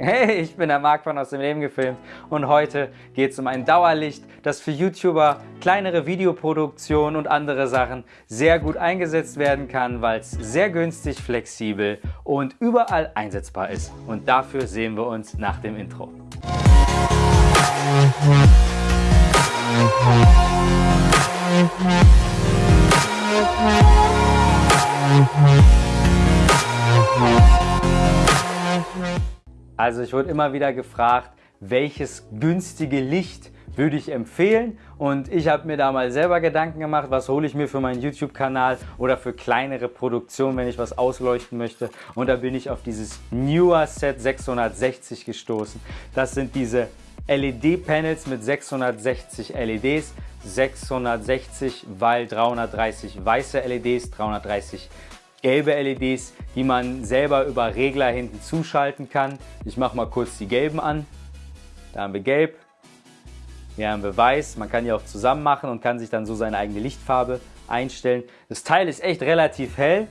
Hey, ich bin der Marc von Aus dem Leben gefilmt und heute geht es um ein Dauerlicht, das für YouTuber, kleinere Videoproduktionen und andere Sachen sehr gut eingesetzt werden kann, weil es sehr günstig, flexibel und überall einsetzbar ist. Und dafür sehen wir uns nach dem Intro. Also ich wurde immer wieder gefragt, welches günstige Licht würde ich empfehlen und ich habe mir da mal selber Gedanken gemacht, was hole ich mir für meinen YouTube-Kanal oder für kleinere Produktionen, wenn ich was ausleuchten möchte und da bin ich auf dieses Newer Set 660 gestoßen. Das sind diese LED-Panels mit 660 LEDs, 660, weil 330 weiße LEDs, 330 gelbe LEDs, die man selber über Regler hinten zuschalten kann. Ich mache mal kurz die gelben an. Da haben wir gelb, hier haben wir weiß. Man kann die auch zusammen machen und kann sich dann so seine eigene Lichtfarbe einstellen. Das Teil ist echt relativ hell.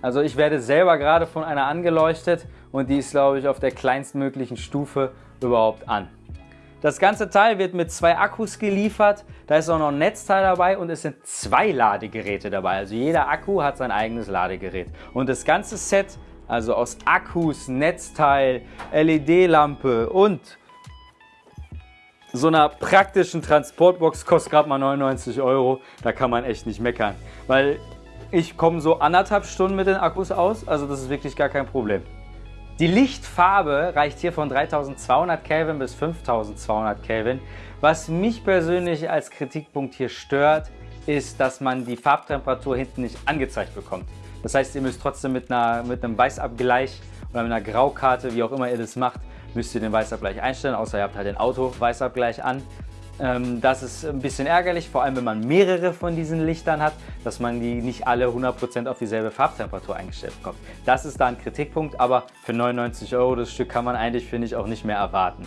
Also ich werde selber gerade von einer angeleuchtet und die ist glaube ich auf der kleinstmöglichen Stufe überhaupt an. Das ganze Teil wird mit zwei Akkus geliefert, da ist auch noch ein Netzteil dabei und es sind zwei Ladegeräte dabei. Also jeder Akku hat sein eigenes Ladegerät. Und das ganze Set, also aus Akkus, Netzteil, LED-Lampe und so einer praktischen Transportbox kostet gerade mal 99 Euro. Da kann man echt nicht meckern, weil ich komme so anderthalb Stunden mit den Akkus aus, also das ist wirklich gar kein Problem. Die Lichtfarbe reicht hier von 3200 Kelvin bis 5200 Kelvin. Was mich persönlich als Kritikpunkt hier stört, ist, dass man die Farbtemperatur hinten nicht angezeigt bekommt. Das heißt, ihr müsst trotzdem mit, einer, mit einem Weißabgleich oder mit einer Graukarte, wie auch immer ihr das macht, müsst ihr den Weißabgleich einstellen, außer ihr habt halt den Auto-Weißabgleich an. Ähm, das ist ein bisschen ärgerlich, vor allem wenn man mehrere von diesen Lichtern hat, dass man die nicht alle 100% auf dieselbe Farbtemperatur eingestellt bekommt. Das ist da ein Kritikpunkt, aber für 99 Euro das Stück kann man eigentlich, finde ich, auch nicht mehr erwarten.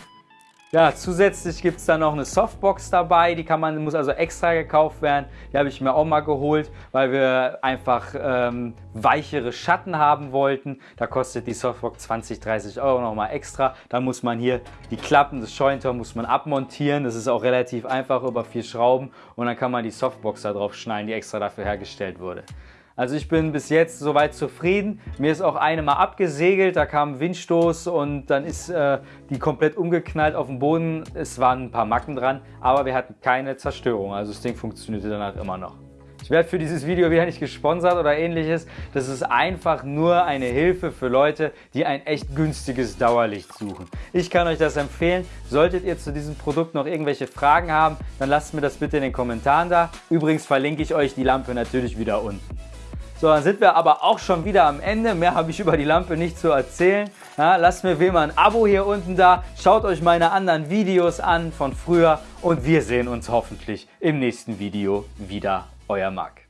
Ja, zusätzlich gibt es da noch eine Softbox dabei, die kann man, muss also extra gekauft werden. Die habe ich mir auch mal geholt, weil wir einfach ähm, weichere Schatten haben wollten. Da kostet die Softbox 20, 30 Euro nochmal extra. Da muss man hier die Klappen des Scheuntor muss man abmontieren. Das ist auch relativ einfach über vier Schrauben und dann kann man die Softbox da drauf schneiden, die extra dafür hergestellt wurde. Also ich bin bis jetzt soweit zufrieden. Mir ist auch eine mal abgesegelt, da kam ein Windstoß und dann ist äh, die komplett umgeknallt auf dem Boden. Es waren ein paar Macken dran, aber wir hatten keine Zerstörung. Also das Ding funktionierte danach immer noch. Ich werde für dieses Video wieder nicht gesponsert oder ähnliches. Das ist einfach nur eine Hilfe für Leute, die ein echt günstiges Dauerlicht suchen. Ich kann euch das empfehlen. Solltet ihr zu diesem Produkt noch irgendwelche Fragen haben, dann lasst mir das bitte in den Kommentaren da. Übrigens verlinke ich euch die Lampe natürlich wieder unten. So, dann sind wir aber auch schon wieder am Ende. Mehr habe ich über die Lampe nicht zu erzählen. Ja, lasst mir wie immer ein Abo hier unten da. Schaut euch meine anderen Videos an von früher und wir sehen uns hoffentlich im nächsten Video wieder. Euer Marc.